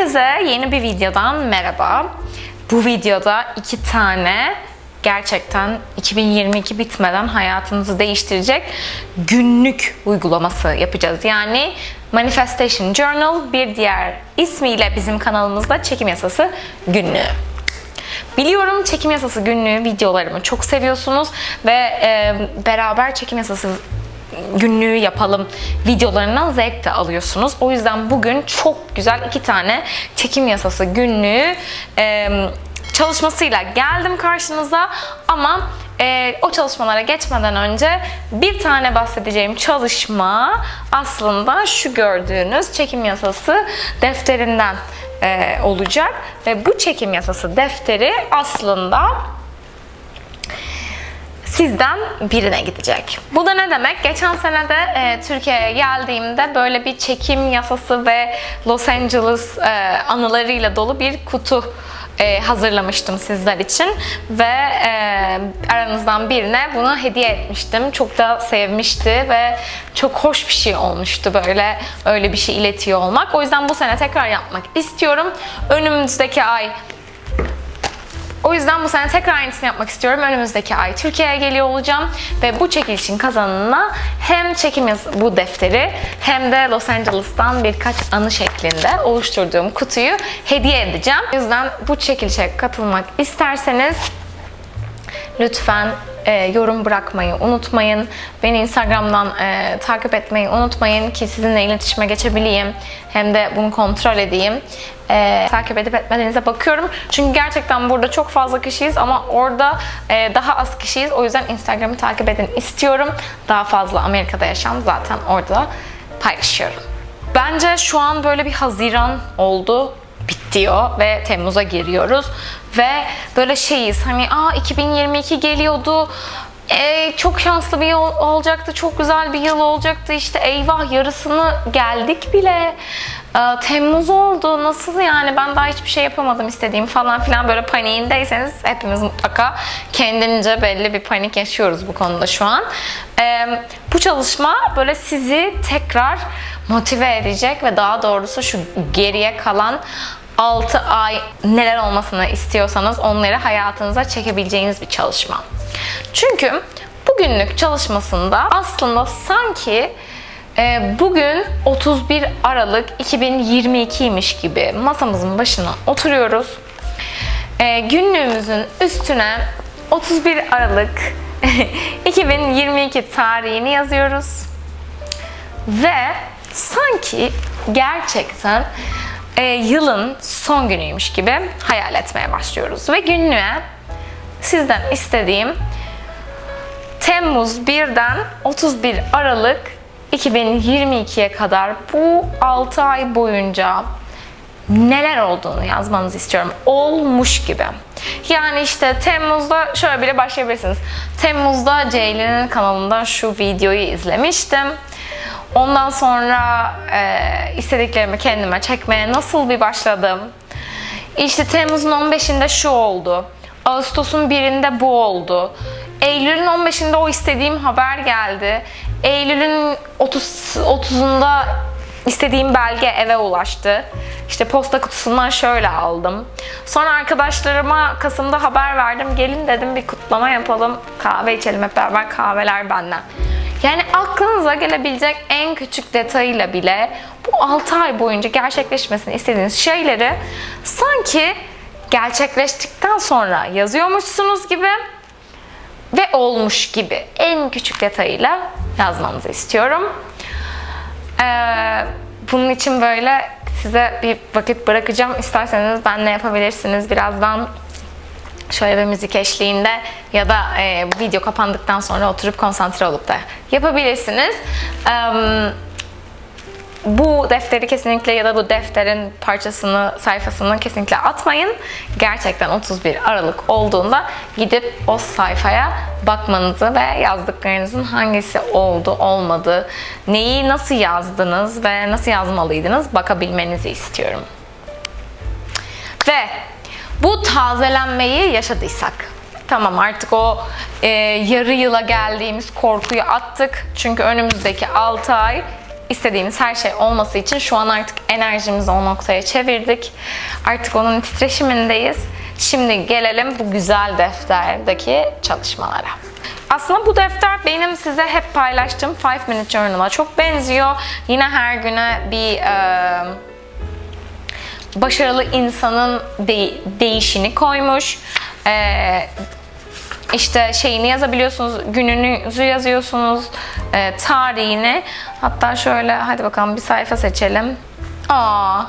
Herkese yeni bir videodan merhaba. Bu videoda iki tane gerçekten 2022 bitmeden hayatınızı değiştirecek günlük uygulaması yapacağız. Yani Manifestation Journal bir diğer ismiyle bizim kanalımızda çekim yasası günlüğü. Biliyorum çekim yasası günlüğü videolarımı çok seviyorsunuz ve e, beraber çekim yasası günlüğü yapalım videolarından zevk de alıyorsunuz. O yüzden bugün çok güzel iki tane çekim yasası günlüğü e, çalışmasıyla geldim karşınıza ama e, o çalışmalara geçmeden önce bir tane bahsedeceğim çalışma aslında şu gördüğünüz çekim yasası defterinden e, olacak ve bu çekim yasası defteri aslında sizden birine gidecek. Bu da ne demek? Geçen sene de e, Türkiye'ye geldiğimde böyle bir çekim yasası ve Los Angeles e, anılarıyla dolu bir kutu e, hazırlamıştım sizler için ve e, aranızdan birine bunu hediye etmiştim. Çok da sevmişti ve çok hoş bir şey olmuştu böyle öyle bir şey iletiyor olmak. O yüzden bu sene tekrar yapmak istiyorum. Önümüzdeki ay o yüzden bu sene tekrar aynısını yapmak istiyorum. Önümüzdeki ay Türkiye'ye geliyor olacağım ve bu çekilişin kazananına hem çekim bu defteri hem de Los Angeles'tan birkaç anı şeklinde oluşturduğum kutuyu hediye edeceğim. O yüzden bu çekilişe katılmak isterseniz lütfen e, yorum bırakmayı unutmayın. Beni Instagram'dan e, takip etmeyi unutmayın ki sizinle iletişime geçebileyim. Hem de bunu kontrol edeyim. E, takip edip etmediğinize bakıyorum. Çünkü gerçekten burada çok fazla kişiyiz ama orada e, daha az kişiyiz. O yüzden Instagram'ı takip edin istiyorum. Daha fazla Amerika'da yaşam zaten orada paylaşıyorum. Bence şu an böyle bir Haziran oldu bitiyor ve Temmuz'a giriyoruz. Ve böyle şeyiz hani aa 2022 geliyordu. Ee, çok şanslı bir yıl olacaktı çok güzel bir yıl olacaktı. İşte eyvah yarısını geldik bile. Ee, Temmuz oldu nasıl yani? Ben daha hiçbir şey yapamadım istediğim falan filan. Böyle paniğindeyseniz hepimiz mutlaka kendince belli bir panik yaşıyoruz bu konuda şu an. Ee, bu çalışma böyle sizi tekrar motive edecek ve daha doğrusu şu geriye kalan 6 ay neler olmasını istiyorsanız onları hayatınıza çekebileceğiniz bir çalışma. Çünkü bugünlük çalışmasında aslında sanki e, bugün 31 Aralık 2022'ymiş gibi masamızın başına oturuyoruz. E, günlüğümüzün üstüne 31 Aralık 2022 tarihini yazıyoruz. Ve sanki gerçekten e, yılın son günüymüş gibi hayal etmeye başlıyoruz. Ve günlüğe sizden istediğim Temmuz 1'den 31 Aralık 2022'ye kadar bu 6 ay boyunca neler olduğunu yazmanızı istiyorum. Olmuş gibi. Yani işte Temmuz'da şöyle bile başlayabilirsiniz. Temmuz'da Ceylin'in kanalında şu videoyu izlemiştim. Ondan sonra e, istediklerimi kendime çekmeye nasıl bir başladım? İşte Temmuz'un 15'inde şu oldu. Ağustos'un 1'inde bu oldu. Eylül'ün 15'inde o istediğim haber geldi. Eylül'ün 30 30'unda istediğim belge eve ulaştı. İşte posta kutusundan şöyle aldım. Sonra arkadaşlarıma Kasım'da haber verdim. Gelin dedim bir kutlama yapalım. Kahve içelim hep beraber kahveler benden. Yani aklınıza gelebilecek en küçük detayıyla bile bu 6 ay boyunca gerçekleşmesini istediğiniz şeyleri sanki gerçekleştikten sonra yazıyormuşsunuz gibi ve olmuş gibi en küçük detayıyla yazmanızı istiyorum. Ee, bunun için böyle size bir vakit bırakacağım. İsterseniz benle yapabilirsiniz. Birazdan şöyle bir müzik eşliğinde ya da e, video kapandıktan sonra oturup konsantre olup da yapabilirsiniz. Ee, bu defteri kesinlikle ya da bu defterin parçasını, sayfasını kesinlikle atmayın. Gerçekten 31 Aralık olduğunda gidip o sayfaya bakmanızı ve yazdıklarınızın hangisi oldu, olmadı, neyi nasıl yazdınız ve nasıl yazmalıydınız bakabilmenizi istiyorum. Ve bu tazelenmeyi yaşadıysak, tamam artık o e, yarı yıla geldiğimiz korkuyu attık. Çünkü önümüzdeki 6 ay istediğimiz her şey olması için şu an artık enerjimizi o noktaya çevirdik. Artık onun titreşimindeyiz. Şimdi gelelim bu güzel defterdeki çalışmalara. Aslında bu defter benim size hep paylaştığım 5 Minute Journal'a çok benziyor. Yine her güne bir e, başarılı insanın de- değişini koymuş. E, işte şeyini yazabiliyorsunuz, gününüzü yazıyorsunuz, e, tarihini. Hatta şöyle hadi bakalım bir sayfa seçelim. Aa,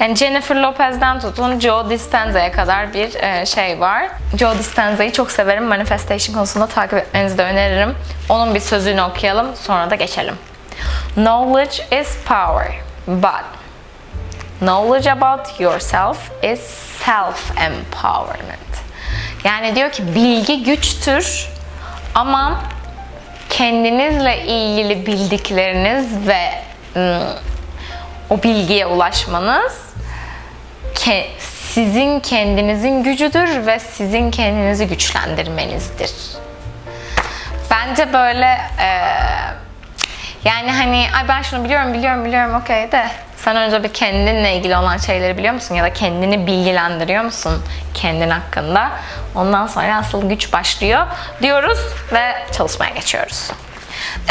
yani Jennifer Lopez'den tutun Joe Dispenza'ya kadar bir e, şey var. Joe Dispenza'yı çok severim. Manifestation konusunda takip etmenizi de öneririm. Onun bir sözünü okuyalım, sonra da geçelim. Knowledge is power, but knowledge about yourself is self-empowerment. Yani diyor ki bilgi güçtür ama kendinizle ilgili bildikleriniz ve ım, o bilgiye ulaşmanız ke- sizin kendinizin gücüdür ve sizin kendinizi güçlendirmenizdir. Bence böyle eee, yani hani ay ben şunu biliyorum biliyorum biliyorum okey de sen önce bir kendinle ilgili olan şeyleri biliyor musun ya da kendini bilgilendiriyor musun kendin hakkında? Ondan sonra asıl güç başlıyor diyoruz ve çalışmaya geçiyoruz.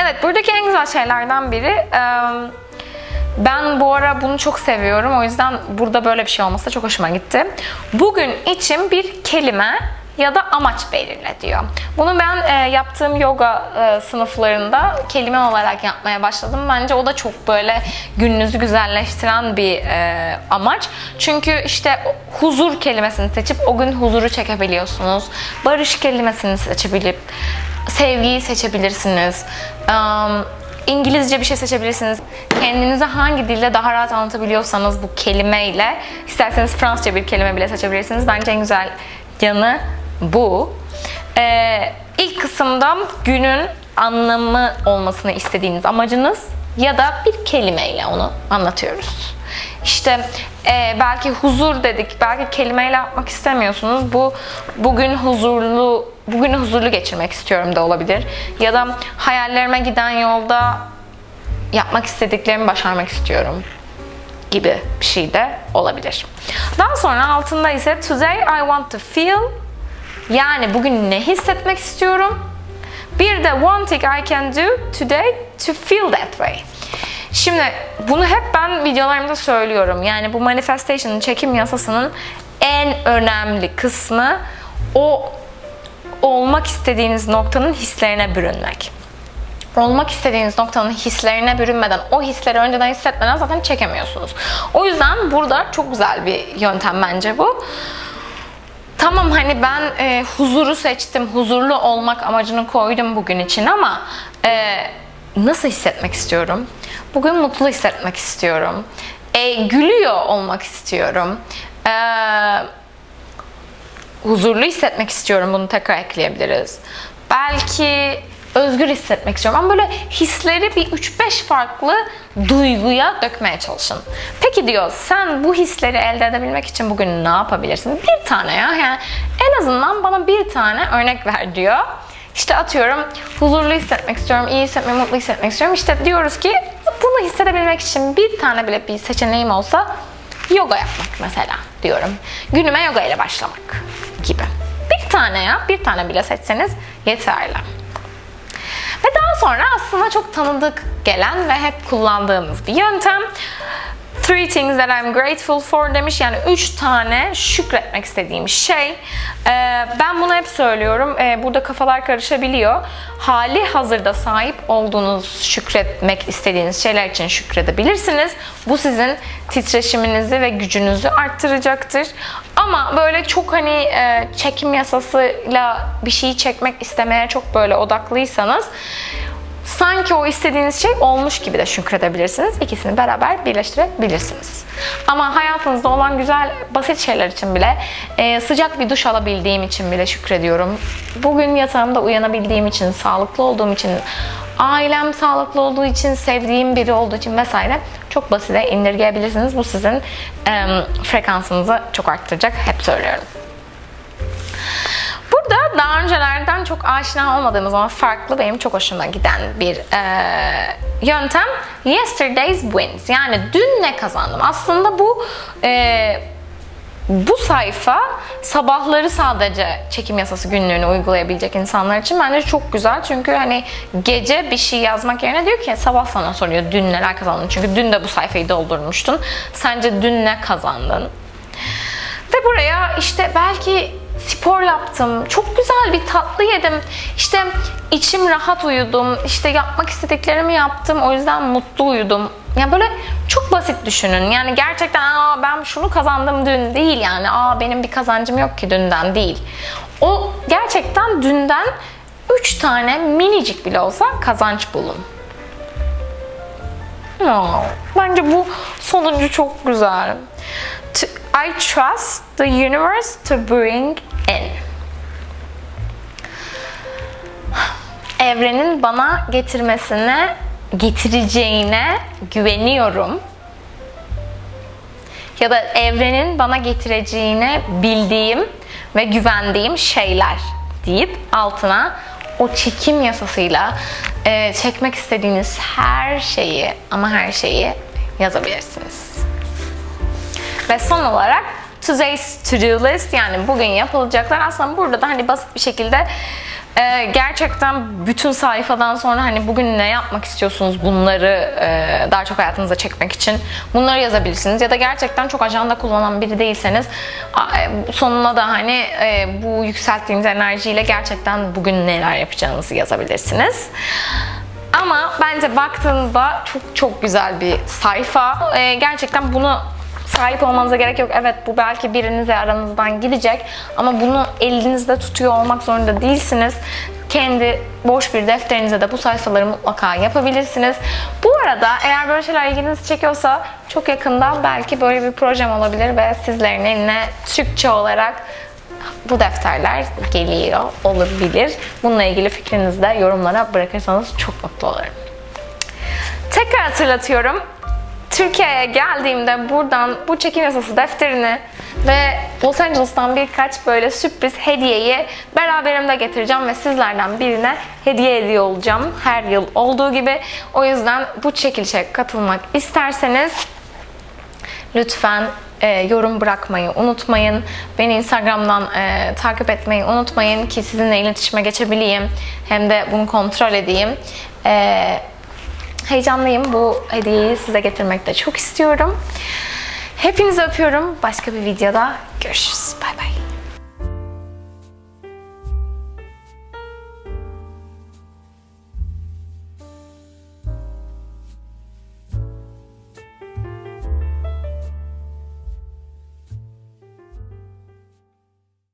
Evet buradaki en güzel şeylerden biri ben bu ara bunu çok seviyorum. O yüzden burada böyle bir şey olması da çok hoşuma gitti. Bugün için bir kelime ya da amaç belirle diyor. Bunu ben e, yaptığım yoga e, sınıflarında kelime olarak yapmaya başladım. Bence o da çok böyle gününüzü güzelleştiren bir e, amaç. Çünkü işte huzur kelimesini seçip o gün huzuru çekebiliyorsunuz. Barış kelimesini seçebilip sevgiyi seçebilirsiniz. Um, İngilizce bir şey seçebilirsiniz. Kendinizi hangi dilde daha rahat anlatabiliyorsanız bu kelimeyle, isterseniz Fransızca bir kelime bile seçebilirsiniz. Bence en güzel yanı bu. Ee, ilk kısımda günün anlamı olmasını istediğiniz amacınız ya da bir kelimeyle onu anlatıyoruz. İşte e, belki huzur dedik, belki kelimeyle yapmak istemiyorsunuz. Bu bugün huzurlu, bugün huzurlu geçirmek istiyorum da olabilir. Ya da hayallerime giden yolda yapmak istediklerimi başarmak istiyorum gibi bir şey de olabilir. Daha sonra altında ise today I want to feel yani bugün ne hissetmek istiyorum. Bir de one thing I can do today to feel that way. Şimdi bunu hep ben videolarımda söylüyorum. Yani bu manifestation'ın çekim yasasının en önemli kısmı o olmak istediğiniz noktanın hislerine bürünmek. Olmak istediğiniz noktanın hislerine bürünmeden, o hisleri önceden hissetmeden zaten çekemiyorsunuz. O yüzden burada çok güzel bir yöntem bence bu. Tamam hani ben e, huzuru seçtim, huzurlu olmak amacını koydum bugün için ama e, nasıl hissetmek istiyorum? Bugün mutlu hissetmek istiyorum. E, gülüyor olmak istiyorum. E, huzurlu hissetmek istiyorum. Bunu tekrar ekleyebiliriz. Belki özgür hissetmek istiyorum. Ama böyle hisleri bir 3-5 farklı duyguya dökmeye çalışın. Peki diyor sen bu hisleri elde edebilmek için bugün ne yapabilirsin? Bir tane ya. Yani en azından bana bir tane örnek ver diyor. İşte atıyorum huzurlu hissetmek istiyorum, iyi hissetmek, mutlu hissetmek istiyorum. İşte diyoruz ki bunu hissedebilmek için bir tane bile bir seçeneğim olsa yoga yapmak mesela diyorum. Günüme yoga ile başlamak gibi. Bir tane ya, bir tane bile seçseniz yeterli. Ve daha sonra aslında çok tanıdık gelen ve hep kullandığımız bir yöntem. Three things that I'm grateful for demiş. Yani üç tane şükretmek istediğim şey. Ee, ben bunu hep söylüyorum. Ee, burada kafalar karışabiliyor. Hali hazırda sahip olduğunuz şükretmek istediğiniz şeyler için şükredebilirsiniz. Bu sizin titreşiminizi ve gücünüzü arttıracaktır. Ama böyle çok hani e, çekim yasasıyla bir şeyi çekmek istemeye çok böyle odaklıysanız sanki o istediğiniz şey olmuş gibi de şükredebilirsiniz. İkisini beraber birleştirebilirsiniz. Ama hayatınızda olan güzel, basit şeyler için bile, e, sıcak bir duş alabildiğim için bile şükrediyorum. Bugün yatağımda uyanabildiğim için, sağlıklı olduğum için, ailem sağlıklı olduğu için, sevdiğim biri olduğu için vesaire çok basite indirgeyebilirsiniz. Bu sizin frekansınızı çok arttıracak. Hep söylüyorum. Burada daha öncelerden çok aşina olmadığımız ama farklı benim çok hoşuma giden bir e, yöntem yesterday's wins. Yani dün ne kazandım? Aslında bu e, bu sayfa sabahları sadece çekim yasası günlüğünü uygulayabilecek insanlar için bence çok güzel. Çünkü hani gece bir şey yazmak yerine diyor ki sabah sana soruyor dün neler kazandın. Çünkü dün de bu sayfayı doldurmuştun. Sence dün ne kazandın? Ve buraya işte belki spor yaptım, çok güzel bir tatlı yedim, işte içim rahat uyudum, işte yapmak istediklerimi yaptım, o yüzden mutlu uyudum. Yani böyle çok basit düşünün. Yani gerçekten Aa, ben şunu kazandım dün değil yani. Aa benim bir kazancım yok ki dünden değil. O gerçekten dünden 3 tane minicik bile olsa kazanç bulun. Ya, bence bu sonuncu çok güzel. I trust the universe to bring in. Evrenin bana getirmesine, getireceğine güveniyorum. Ya da evrenin bana getireceğine bildiğim ve güvendiğim şeyler deyip altına o çekim yasasıyla e, çekmek istediğiniz her şeyi ama her şeyi yazabilirsiniz. Ve son olarak today's to-do list yani bugün yapılacaklar aslında burada da hani basit bir şekilde e, gerçekten bütün sayfadan sonra hani bugün ne yapmak istiyorsunuz bunları e, daha çok hayatınıza çekmek için bunları yazabilirsiniz ya da gerçekten çok ajanda kullanan biri değilseniz e, sonuna da hani e, bu yükselttiğiniz enerjiyle gerçekten bugün neler yapacağınızı yazabilirsiniz. Ama bence baktığınızda çok çok güzel bir sayfa. Ee, gerçekten bunu sahip olmanıza gerek yok. Evet bu belki birinize aranızdan gidecek ama bunu elinizde tutuyor olmak zorunda değilsiniz. Kendi boş bir defterinize de bu sayfaları mutlaka yapabilirsiniz. Bu arada eğer böyle şeyler ilginizi çekiyorsa çok yakında belki böyle bir projem olabilir ve sizlerin eline Türkçe olarak bu defterler geliyor olabilir. Bununla ilgili fikrinizi de yorumlara bırakırsanız çok mutlu olurum. Tekrar hatırlatıyorum. Türkiye'ye geldiğimde buradan bu çekim yasası defterini ve Los Angeles'tan birkaç böyle sürpriz hediyeyi beraberimde getireceğim ve sizlerden birine hediye ediyor olacağım her yıl olduğu gibi. O yüzden bu çekilişe katılmak isterseniz Lütfen e, yorum bırakmayı unutmayın. Beni Instagram'dan e, takip etmeyi unutmayın ki sizinle iletişime geçebileyim. Hem de bunu kontrol edeyim. E, heyecanlıyım. Bu hediyeyi size getirmek de çok istiyorum. Hepinizi öpüyorum. Başka bir videoda görüşürüz.